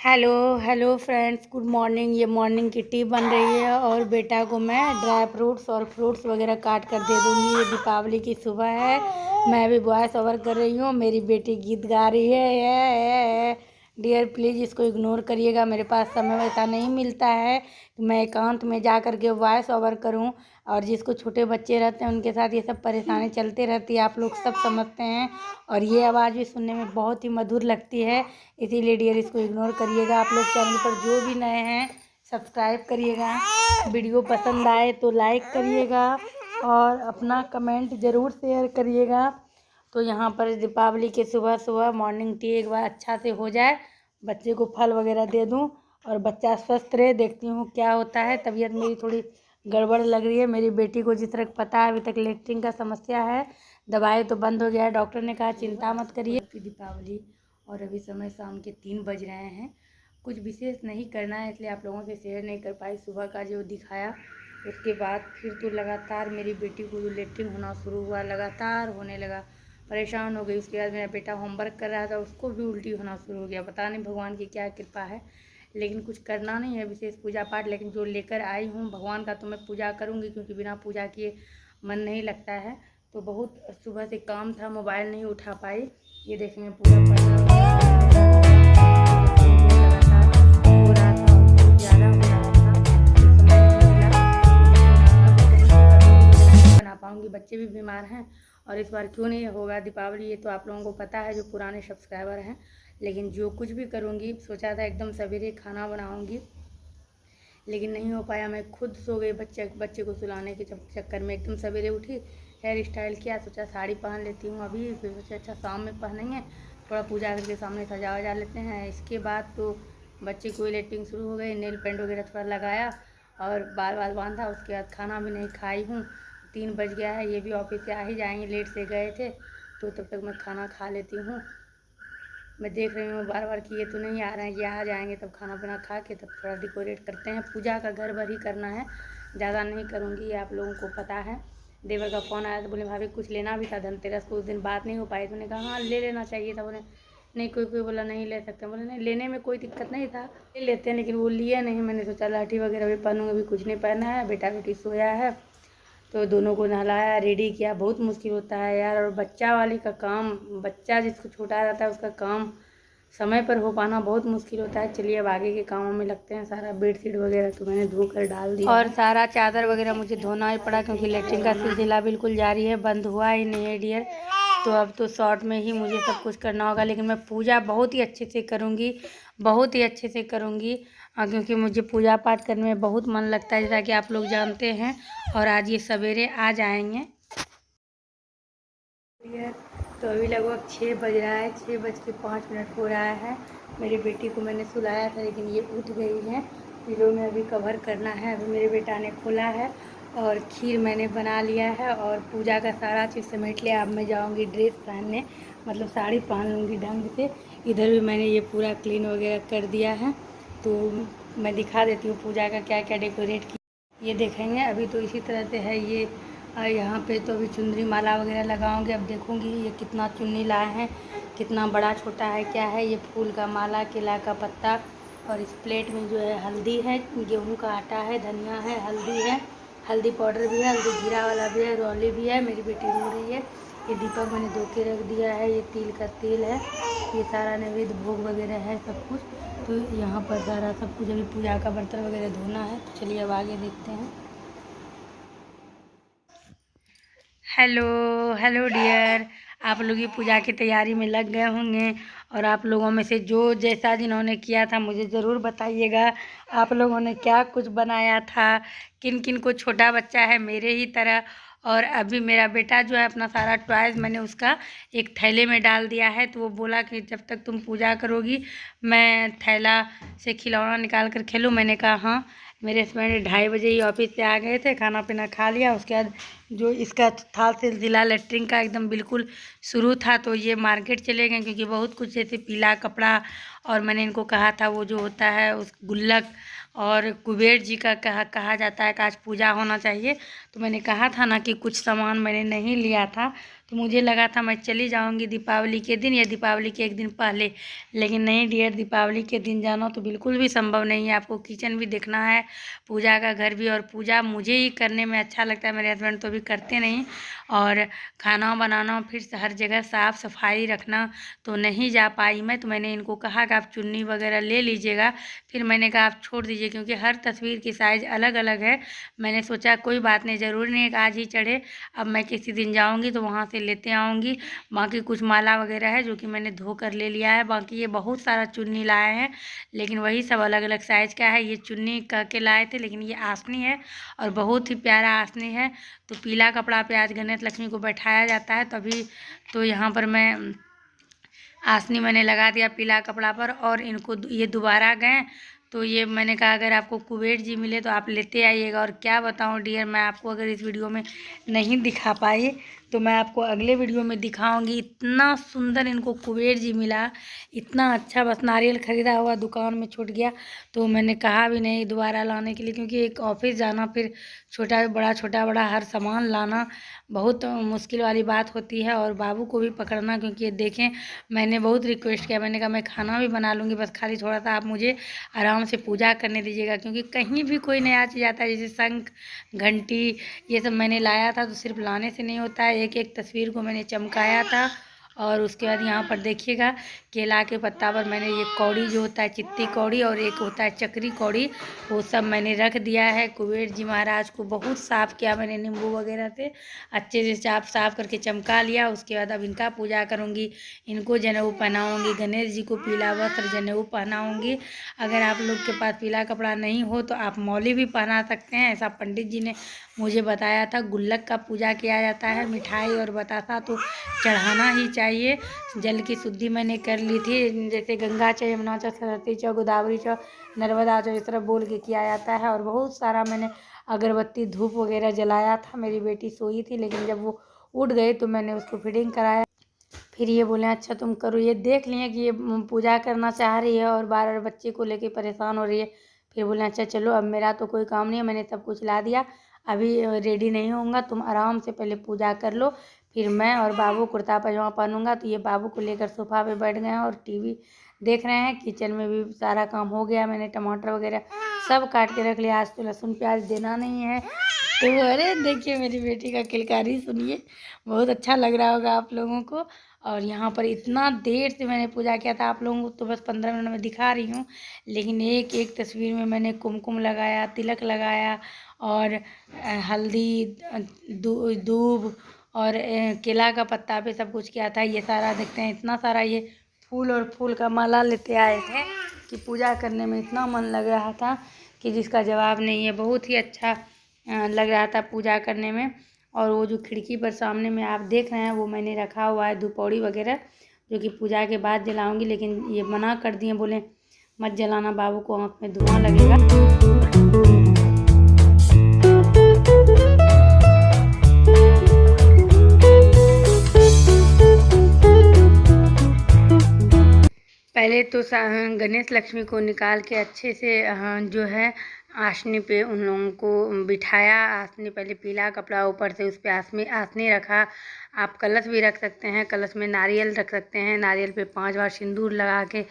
Hello hello friends good morning. ये morning की tea बन रही है और बेटा को मैं ड्राई फ्रूट्स और फ्रूट्स वगैरह काट कर दे दूँगी। ये दीपावली की सुबह है। मैं भी वॉइस ओवर कर रही हूँ। मेरी बेटी गीत गा रही है। ये, ये, डियर, प्लीज़ इसको इग्नोर करिएगा। मेरे पास समय वैसा नहीं मिलता है। कि मैं एकांत में जा कर के वॉइस ओवर करूँ और जिसको छोटे बच्चे रहते हैं, उनके साथ ये सब परेशानी चलते रहती है। आप लोग सब समझते हैं और ये आवाज़ भी सुनने में बहुत ही मधुर लगती है। इसीलिए डियर, इसको इग्नोर करिएगा। आप लोग चैनल पर जो भी नए हैं, सब्सक्राइब करिएगा। वीडियो पसंद आए तो लाइक करिएगा और अपना कमेंट ज़रूर शेयर करिएगा। तो यहाँ पर दीपावली के सुबह सुबह मॉर्निंग टी एक बार अच्छा से हो जाए। बच्चे को फल वगैरह दे दूँ और बच्चा स्वस्थ रहे, देखती हूँ क्या होता है। तबीयत मेरी थोड़ी गड़बड़ लग रही है। मेरी बेटी को जिस तरह पता है, अभी तक लेटरिन का समस्या है। दवाई तो बंद हो गया है। डॉक्टर ने कहा, चिंता मत करिए। दीपावली और अभी समय शाम के तीन बज रहे हैं। कुछ विशेष नहीं करना है, इसलिए आप लोगों से शेयर नहीं कर पाई। सुबह का जो दिखाया, उसके बाद फिर तो लगातार मेरी बेटी को लेटरिन होना शुरू हुआ, लगातार होने लगा। परेशान हो गई। उसके बाद मेरा बेटा होमवर्क कर रहा था, उसको भी उल्टी होना शुरू हो गया। पता नहीं भगवान की क्या कृपा है, लेकिन कुछ करना नहीं है विशेष पूजा पाठ। लेकिन जो लेकर आई हूँ भगवान का तो मैं पूजा करूँगी, क्योंकि बिना पूजा किए मन नहीं लगता है। तो बहुत सुबह से काम था, मोबाइल नहीं उठा पाई। ये देखेंगे बना पाऊँगी बच्चे भी बीमार हैं और इस बार क्यों नहीं होगा दीपावली, ये तो आप लोगों को पता है, जो पुराने सब्सक्राइबर हैं। लेकिन जो कुछ भी करूँगी, सोचा था एकदम सवेरे खाना बनाऊँगी, लेकिन नहीं हो पाया। मैं खुद सो गई बच्चे बच्चे को सुलाने के चक्कर में। एकदम सवेरे उठी हेयर स्टाइल किया, सोचा साड़ी पहन लेती हूँ अभी, फिर सोचा अच्छा शाम में पहनेंगे, थोड़ा पूजा करके सामने सजा वजा लेते हैं। इसके बाद तो बच्चे को लेटिंग शुरू हो गई नेल पेंट वगैरह थोड़ा लगाया, और बाल बाल बांधा, उसके बाद खाना भी नहीं खाई हूँ। तीन बज गया है, ये भी ऑफ़िस से आ ही जाएँगे, लेट से गए थे तो तब तक मैं खाना खा लेती हूँ। मैं देख रही हूँ बार बार कि ये तो नहीं आ रहे हैं, ये आ जाएँगे, तब खाना पीना खा के तब थोड़ा डेकोरेट करते हैं। पूजा का घर भर ही करना है, ज़्यादा नहीं करूँगी, ये आप लोगों को पता है। देवर का फ़ोन आया तो बोले, भाभी, कुछ लेना भी था धनतेरस को, उस दिन बात नहीं हो पाई। तो मैंने कहा हाँ ले लेना चाहिए था। बोले, नहीं कोई कोई बोला, नहीं ले सकते। बोले, नहीं, लेने में कोई दिक्कत नहीं था, ले लेते हैं, लेकिन वो लिए नहीं। मैंने सोचा, लाठी वगैरह भी पहनूँगी, अभी कुछ नहीं पहना है बेटा बेटी सोया है। तो दोनों को नहलाया, रेडी किया। बहुत मुश्किल होता है यार। और बच्चा वाली का काम, बच्चा जिसको छोटा रहता है उसका काम समय पर हो पाना बहुत मुश्किल होता है। चलिए अब आगे के कामों में लगते हैं। सारा बेड शीट वगैरह तो मैंने धोकर डाल दिया। और सारा चादर वगैरह मुझे धोना ही पड़ा क्योंकि लेटरिन का सिलसिला बिल्कुल जारी है, बंद हुआ ही नहीं है डियर तो अब तो शॉर्ट में ही मुझे सब कुछ करना होगा। लेकिन मैं पूजा बहुत ही अच्छे से करूँगी, बहुत ही अच्छे से करूँगी। क्योंकि मुझे पूजा पाठ करने में बहुत मन लगता है, जैसा कि आप लोग जानते हैं। और आज ये सवेरे आ जाएँगे। तो अभी लगभग छः बज रहा है छः बज के पाँच मिनट हो रहा है। मेरी बेटी को मैंने सुलाया था, लेकिन ये उठ गई है। पिलो में अभी कवर करना है, अभी मेरे बेटा ने खोला है और खीर मैंने बना लिया है। और पूजा का सारा चीज़ समेट लिया। अब मैं जाऊँगी ड्रेस पहनने मतलब साड़ी पहन लूँगी ढंग से। इधर भी मैंने ये पूरा क्लीन वगैरह कर दिया है। तो मैं दिखा देती हूँ पूजा का क्या क्या डेकोरेट किया ये देखेंगे। अभी तो इसी तरह से है ये। यहाँ पे तो अभी चुनरी माला वगैरह लगाऊँगी। अब देखूँगी ये कितना चुन्नी लाए हैं, कितना बड़ा छोटा है, क्या है ये फूल का माला, केला का पत्ता और इस प्लेट में जो है हल्दी है, गेहूँ का आटा है, धनिया है, हल्दी है, हल्दी पाउडर भी है, हल्दी जीरा वाला भी है, रौली भी है, मेरी बेटी रो रही है। ये दीपक मैंने धो के रख दिया है, ये तिल का तेल है, ये सारा नैवेद्य, भोग वगैरह है सब कुछ। तो यहाँ पर सारा सब कुछ, अभी पूजा का बर्तन वगैरह धोना है। तो चलिए अब आगे देखते हैं। Hello hello dear. आप लोग ये पूजा की तैयारी में लग गए होंगे और आप लोगों में से जो जैसा जिन्होंने किया था, मुझे ज़रूर बताइएगा। आप लोगों ने क्या कुछ बनाया था? किन किन को छोटा बच्चा है? मेरे ही तरह। और अभी मेरा बेटा जो है अपना सारा टॉयज़ मैंने उसका एक थैले में डाल दिया है तो वो बोला कि जब तक तुम पूजा करोगी, मैं थैला से खिलौना निकाल कर खेलूँ। मैंने कहा हाँ। मेरे हस्बैंड ढाई बजे ही ऑफ़िस से आ गए थे, खाना पीना खा लिया। उसके बाद जो इसका था सिलसिला लेटरिन का एकदम बिल्कुल शुरू था तो ये मार्केट चले गए, क्योंकि बहुत कुछ जैसे पीला कपड़ा और मैंने इनको कहा था, वो जो होता है, उस गुल्लक और कुबेर जी का कहा कहा जाता है कि आज पूजा होना चाहिए। तो मैंने कहा था ना कि कुछ सामान मैंने नहीं लिया था तो मुझे लगा था मैं चली जाऊँगी दीपावली के दिन या दीपावली के एक दिन पहले। लेकिन नहीं, डियर, दीपावली के दिन जाना तो बिल्कुल भी संभव नहीं है। आपको किचन भी देखना है, पूजा का घर भी और पूजा मुझे ही करने में अच्छा लगता है। मेरे हस्बैंड तो भी करते नहीं और खाना बनाना, फिर हर जगह साफ़ सफ़ाई रखना तो नहीं जा पाई मैं। तो मैंने इनको कहा कि आप चुन्नी वगैरह ले लीजिएगा। फिर मैंने कहा, आप छोड़ दीजिए, क्योंकि हर तस्वीर की साइज़ अलग अलग है। मैंने सोचा, कोई बात नहीं, ज़रूरी नहीं आज ही चढ़े। अब मैं किसी दिन जाऊँगी तो वहाँ से लेते आऊँगी। बाकी कुछ माला वगैरह है, जो कि मैंने धो कर ले लिया है। बाकी ये बहुत सारा चुन्नी लाए हैं, लेकिन वही सब अलग अलग साइज़ का है। ये चुन्नी कह के लाए थे, लेकिन ये आसनी है और बहुत ही प्यारा आसनी है। तो पीला कपड़ा पे आज गणेश लक्ष्मी को बैठाया जाता है, तभी तो यहाँ पर मैं आसनी मैंने लगा दिया पीला कपड़ा पर और इनको ये दोबारा गए तो ये मैंने कहा, अगर आपको कुबेर जी मिले तो आप लेते आइएगा और क्या बताऊँ, डियर, मैं आपको अगर इस वीडियो में नहीं दिखा पाई तो मैं आपको अगले वीडियो में दिखाऊँगी। इतना सुंदर इनको कुबेर जी मिला, इतना अच्छा बस नारियल ख़रीदा हुआ, दुकान में छूट गया। तो मैंने कहा भी नहीं दोबारा लाने के लिए, क्योंकि एक ऑफ़िस जाना फिर छोटा बड़ा छोटा बड़ा हर सामान लाना बहुत मुश्किल वाली बात होती है और बाबू को भी पकड़ना क्योंकि ये देखें, मैंने बहुत रिक्वेस्ट किया, मैंने कहा मैं खाना भी बना लूँगी, बस खाली थोड़ा सा आप मुझे आराम से पूजा करने दीजिएगा क्योंकि कहीं भी कोई नया चीज़ आता है, जैसे शंख, घंटी, ये सब मैंने लाया था तो सिर्फ़ लाने से नहीं होता है एक एक तस्वीर को मैंने चमकाया था। और उसके बाद यहाँ पर देखिएगा, केला के पत्ता पर मैंने ये कौड़ी जो होता है, चित्ती कौड़ी और एक होता है चक्री कौड़ी, वो सब मैंने रख दिया है। कुबेर जी महाराज को बहुत साफ़ किया मैंने नींबू वगैरह से। अच्छे से साफ़ साफ़ करके चमका लिया। उसके बाद अब इनका पूजा करूँगी। इनको जनेऊ पहनाऊँगी। गणेश जी को पीला वस्त्र जनेऊ पहनाऊँगी। अगर आप लोग के पास पीला कपड़ा नहीं हो तो आप मौली भी पहना सकते हैं। ऐसा पंडित जी ने मुझे बताया था। गुल्लक का पूजा किया जाता है। मिठाई और बतासा तो चढ़ाना ही चाहिए। जल की शुद्धि मैंने कर ली थी। जैसे गंगा चौ, यमुना चाहे सरस्वती चाहे गोदावरी चाहे नर्मदा चाहे इस तरह बोल के किया जाता है और बहुत सारा मैंने अगरबत्ती, धूप वगैरह जलाया था। मेरी बेटी सोई थी, लेकिन जब वो उठ गई तो मैंने उसको फिटिंग कराया। फिर ये बोले अच्छा तुम करो। ये देख लिए कि ये पूजा करना चाह रही है और बार बार बच्चे को लेके परेशान हो रही है। फिर बोले अच्छा चलो, अब मेरा तो कोई काम नहीं है, मैंने सब कुछ ला दिया। अभी रेडी नहीं होऊँगा, तुम आराम से पहले पूजा कर लो। फिर मैं और बाबू कुर्ता पजामा पहनूँगा तो ये बाबू को लेकर सोफा पे बैठ गए हैं और टीवी देख रहे हैं। किचन में भी सारा काम हो गया, मैंने टमाटर वगैरह सब काट के रख लिया आज तो लहसुन प्याज देना नहीं है। तो अरे देखिए मेरी बेटी का किलकारी सुनिए, बहुत अच्छा लग रहा होगा आप लोगों को। और यहाँ पर इतना देर से मैंने पूजा किया था आप लोगों को तो बस पंद्रह मिनट में दिखा रही हूँ। लेकिन एक एक तस्वीर में मैंने कुमकुम लगाया, तिलक लगाया और हल्दी दूब और केला का पत्ता पे सब कुछ किया था, ये सारा देखते हैं, इतना सारा ये फूल और फूल का माला लेते आए थे कि पूजा करने में इतना मन लग रहा था कि जिसका जवाब नहीं है, बहुत ही अच्छा लग रहा था पूजा करने में। और वो जो खिड़की पर सामने में आप देख रहे हैं, वो मैंने रखा हुआ है धुपौड़ी वगैरह, जो कि पूजा के बाद जलाऊँगी, लेकिन ये मना कर दिए, बोले, मत जलाना बाबू को, आँख में धुआँ लगेगा। पहले तो गणेश लक्ष्मी को निकाल के अच्छे से जो है, आसनी पे उन लोगों को बिठाया। आसनी पहले पीला कपड़ा ऊपर से उस पर आसनी आसनी रखा। आप कलश भी रख सकते हैं। कलश में नारियल रख सकते हैं। नारियल पे पाँच बार सिंदूर लगा के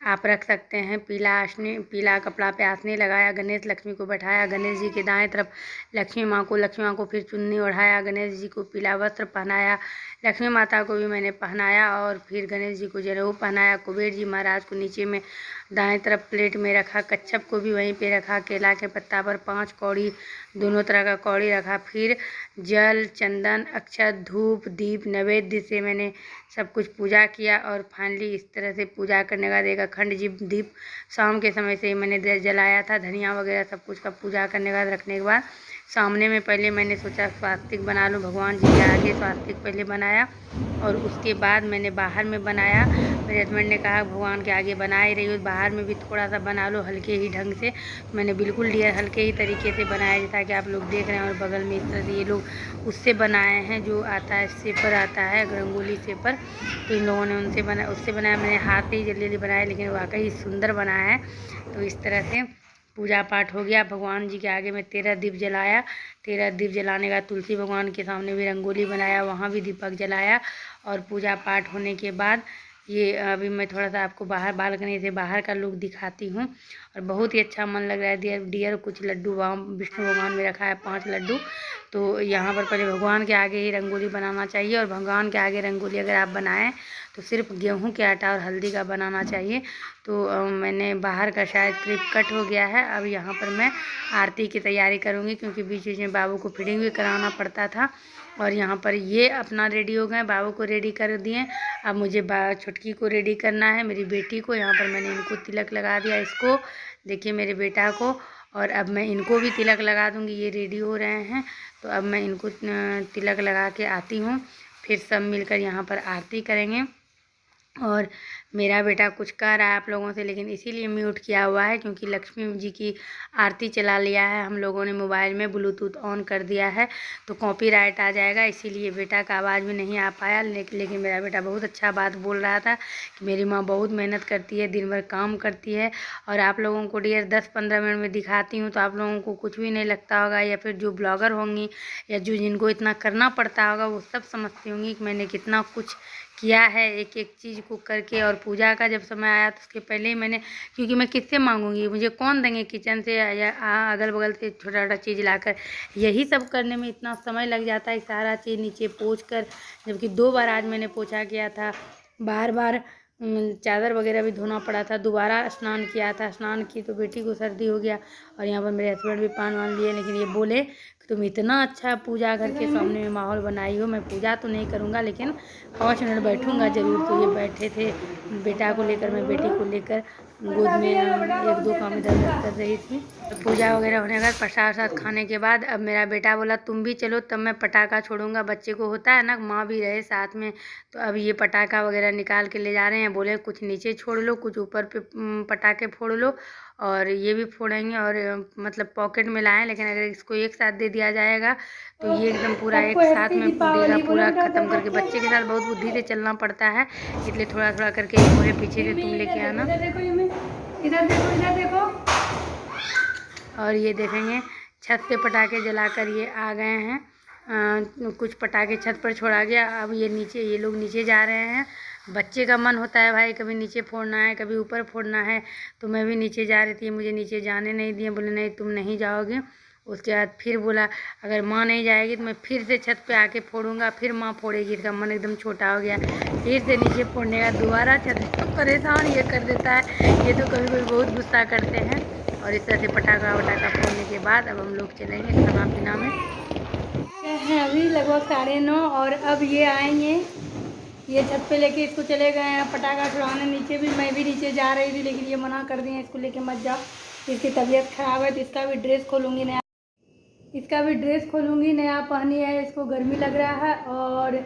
आप रख सकते हैं। पीला आसने, पीला कपड़ा पे आसने लगाया, गणेश लक्ष्मी को बैठाया, गणेश जी के दाएँ तरफ़ लक्ष्मी माँ को, लक्ष्मी माँ को फिर चुन्नी ओढ़ाया, गणेश जी को पीला वस्त्र पहनाया, लक्ष्मी माता को भी मैंने पहनाया और फिर गणेश जी को जनेऊ पहनाया। कुबेर जी महाराज को नीचे में दाएँ तरफ़ प्लेट में रखा, कच्छप को भी वहीं पे रखा, केला के पत्ता पर पाँच कौड़ी, दोनों तरह का कौड़ी रखा, फिर जल, चंदन, अक्षत, धूप, दीप, नैवेद्य से मैंने सब कुछ पूजा किया और फाइनली इस तरह से पूजा करने का देखा खंड जी दीप शाम के समय से ही मैंने जलाया था, धनिया वगैरह सब कुछ का पूजा करने के बाद, रखने के बाद, सामने में पहले मैंने सोचा स्वास्तिक बना लूँ, भगवान जी के आगे स्वास्तिक पहले बनाया और उसके बाद मैंने बाहर में बनाया मेरे हस्बैंड ने कहा, भगवान के आगे बना ही रही हो बाहर में भी थोड़ा सा बना लो हल्के ही ढंग से। मैंने बिल्कुल डियर हल्के ही तरीके से बनाया जैसा कि आप लोग देख रहे हैं और बगल में इस तरह से ये लोग उससे बनाए हैं, जो आता है सेपर आता है, रंगोली सेपर तो इन लोगों ने उनसे बना, उससे बनाया, मैंने हाथ से ही जल्दी जल्दी बनाया लेकिन वाकई सुंदर बनाया है। तो इस तरह से पूजा पाठ हो गया। भगवान जी के आगे में तेरह दीप जलाया। तेरह दीप जलाने का तुलसी भगवान के सामने भी रंगोली बनाया, वहाँ भी दीपक जलाया और पूजा पाठ होने के बाद ये अभी मैं थोड़ा सा आपको बाहर, बालकनी से बाहर का लुक दिखाती हूँ। और बहुत ही अच्छा मन लग रहा है डियर डियर कुछ लड्डू विष्णु भगवान में रखा है पाँच लड्डू। तो यहाँ पर पहले भगवान के आगे ही रंगोली बनाना चाहिए और भगवान के आगे रंगोली अगर आप बनाएँ तो सिर्फ़ गेहूँ के आटा और हल्दी का बनाना चाहिए। तो मैंने बाहर का शायद क्लिप कट हो गया है। अब यहाँ पर मैं आरती की तैयारी करूँगी क्योंकि बीच बीच में बाबू को फिटिंग भी कराना पड़ता था। और यहाँ पर ये अपना रेडी हो गए। बाबू को रेडी कर दिए। अब मुझे छुटकी को रेडी करना है। मेरी बेटी को। यहाँ पर मैंने इनको तिलक लगा दिया इसको। देखिए मेरे बेटा को। और अब मैं इनको भी तिलक लगा दूँगी। ये रेडी हो रहे हैं। तो अब मैं इनको तिलक लगा के आती हूँ। फिर सब मिलकर यहाँ पर आरती करेंगे। और मेरा बेटा कुछ कह रहा है आप लोगों से, लेकिन इसीलिए म्यूट किया हुआ है क्योंकि लक्ष्मी जी की आरती चला लिया है। हम लोगों ने मोबाइल में ब्लूटूथ ऑन कर दिया है तो कॉपीराइट आ जाएगा, इसीलिए बेटा का आवाज़ भी नहीं आ पाया। लेकिन मेरा बेटा बहुत अच्छा बात बोल रहा था कि मेरी माँ बहुत मेहनत करती है, दिन भर काम करती है और आप लोगों को डियर दस पंद्रह मिनट में दिखाती हूँ तो आप लोगों को कुछ भी नहीं लगता होगा या फिर जो ब्लॉगर होंगी या जो जिनको इतना करना पड़ता होगा वो सब समझती होंगी कि मैंने कितना कुछ किया है एक एक चीज़ को करके और पूजा का जब समय आया तो उसके पहले ही मैंने, क्योंकि मैं किससे मांगूँगी? मुझे कौन देंगे किचन से या अगल बगल से छोटा छोटा चीज़ लाकर? यही सब करने में इतना समय लग जाता है, सारा चीज़ नीचे पोछ कर जबकि दो बार आज मैंने पोछा किया था। बार बार चादर वगैरह भी धोना पड़ा था, दोबारा स्नान किया था। स्नान की तो बेटी को सर्दी हो गया और यहाँ पर मेरे हस्बैंड भी पान वान लिए, लेकिन ये बोले तुम इतना अच्छा पूजा घर के सामने में माहौल बनाई हो मैं पूजा तो नहीं करूँगा लेकिन पाँच मिनट बैठूँगा ज़रूर। तो ये बैठे थे बेटा को लेकर मैं बेटी को लेकर गोद में एक दो काम इधर उधर कर रही थी। पूजा वगैरह होने का प्रसाद वसाद खाने के बाद अब मेरा बेटा बोला तुम भी चलो तब मैं पटाखा छोड़ूँगा बच्चे को होता है ना माँ भी रहे साथ में तो अब ये पटाखा वगैरह निकाल के ले जा रहे हैं। बोले कुछ नीचे छोड़ लो कुछ ऊपर पे पटाखे फोड़ लो और ये भी फोड़ेंगे और मतलब पॉकेट में लाएँ लेकिन अगर इसको एक साथ दे दिया जाएगा। तो ये एकदम पूरा एक साथ में देगा पूरा ख़त्म करके बच्चे के साथ बहुत बुद्धि से चलना पड़ता है इसलिए थोड़ा थोड़ा करके पूरे पीछे से तुम लेके आना। इधर देखो इधर देखो और ये देखेंगे छत पे पटाखे जलाकर ये आ गए हैं। आ, कुछ पटाखे छत पर छोड़ा गया अब ये नीचे ये लोग नीचे जा रहे हैं। बच्चे का मन होता है भाई कभी नीचे फोड़ना है कभी ऊपर फोड़ना है तो मैं भी नीचे जा रही थी मुझे नीचे जाने नहीं दिए बोले नहीं तुम नहीं जाओगे। उसके बाद फिर बोला, अगर माँ नहीं जाएगी तो मैं फिर से छत पे आके फोड़ूँगा। फिर माँ फोड़ेगी, इसका मन एकदम छोटा हो गया। फिर से नीचे फोड़ने का दोबारा छत तो परेशान ये कर देता है। ये तो कभी कभी बहुत गुस्सा करते हैं। और इस तरह से पटाखा वटाखा फोड़ने के बाद अब हम लोग चलेंगे खाना पीना में अभी लगभग साढ़े नौ और अब ये आएँगे। ये छत पे लेके इसको चले गए हैं। पटाखा छुड़ाने नीचे भी, मैं भी नीचे जा रही थी, लेकिन ये मना कर दिए, इसको लेके मत जाओ। इसकी तबीयत ख़राब है तो इसका भी ड्रेस खोलूँगी नया इसका भी ड्रेस खोलूँगी, नया पहनी है, इसको गर्मी लग रहा है और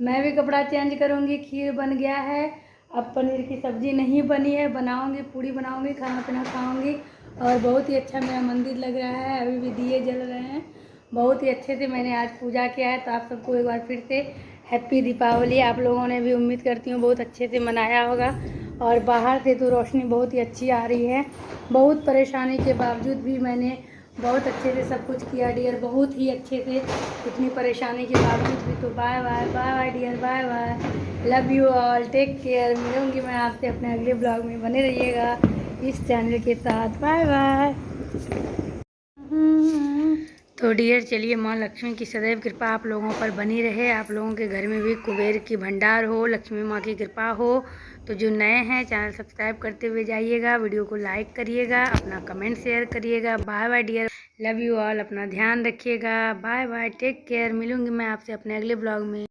मैं भी कपड़ा चेंज करूँगी, खीर बन गया है। अब पनीर की सब्ज़ी नहीं बनी है, बनाऊँगी, पूड़ी बनाऊँगी, खाना पीना खाऊँगी और बहुत ही अच्छा मेरा मंदिर लग रहा है, अभी भी दिए जल रहे हैं। बहुत ही अच्छे से मैंने आज पूजा किया है तो आप सबको एक बार फिर से हैप्पी दीपावली। आप लोगों ने भी उम्मीद करती हूँ बहुत अच्छे से मनाया होगा और बाहर से तो रोशनी बहुत ही अच्छी आ रही है। बहुत परेशानी के बावजूद भी मैंने बहुत अच्छे से सब कुछ किया डियर बहुत ही अच्छे से। इतनी परेशानी के बावजूद भी तो bye bye bye bye dear bye bye love you all take care मिलूँगी मैं आपसे अपने अगले ब्लॉग में। बने रहिएगा इस चैनल के साथ। बाय बाय तो डियर चलिए माँ लक्ष्मी की सदैव कृपा आप लोगों पर बनी रहे। आप लोगों के घर में भी कुबेर की भंडार हो, लक्ष्मी माँ की कृपा हो। तो जो नए हैं, चैनल सब्सक्राइब करते हुए जाइएगा, वीडियो को लाइक करिएगा, अपना कमेंट शेयर करिएगा। Bye bye dear, love you all, अपना ध्यान रखिएगा। बाय बाय, टेक केयर, मिलूँगी मैं आपसे अपने अगले ब्लॉग में।